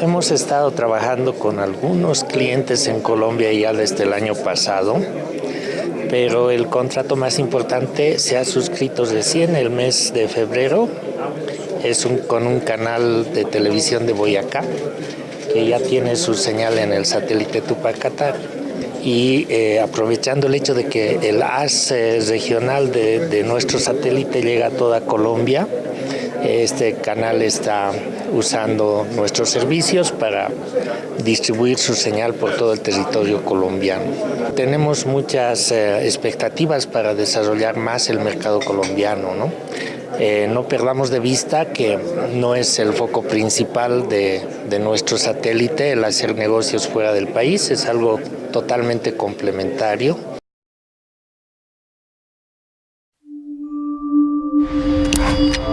Hemos estado trabajando con algunos clientes en Colombia ya desde el año pasado, pero el contrato más importante se ha suscrito recién el mes de febrero. Es un, con un canal de televisión de Boyacá que ya tiene su señal en el satélite Tupacata y eh, aprovechando el hecho de que el AS regional de, de nuestro satélite llega a toda Colombia, este canal está usando nuestros servicios para distribuir su señal por todo el territorio colombiano. Tenemos muchas eh, expectativas para desarrollar más el mercado colombiano. ¿no? Eh, no perdamos de vista que no es el foco principal de, de nuestro satélite el hacer negocios fuera del país, es algo totalmente complementario. Thank.